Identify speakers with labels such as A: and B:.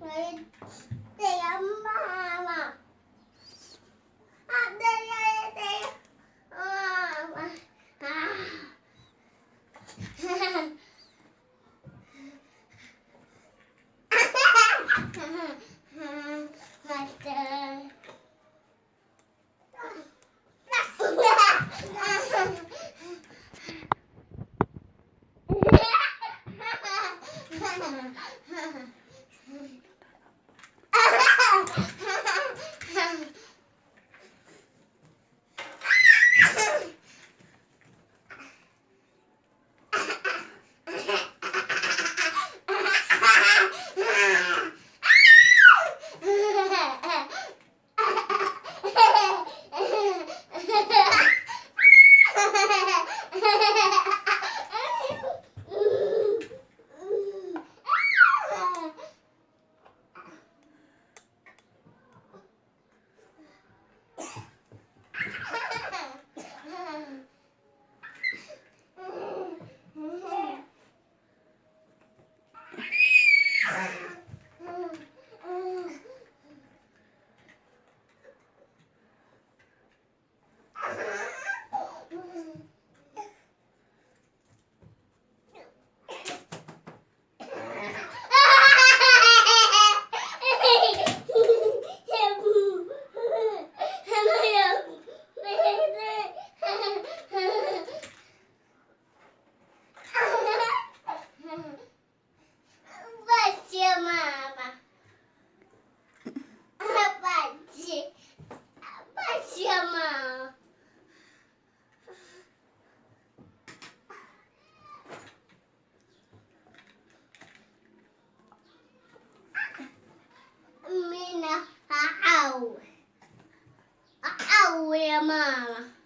A: Ha ha ha. 我也骂了。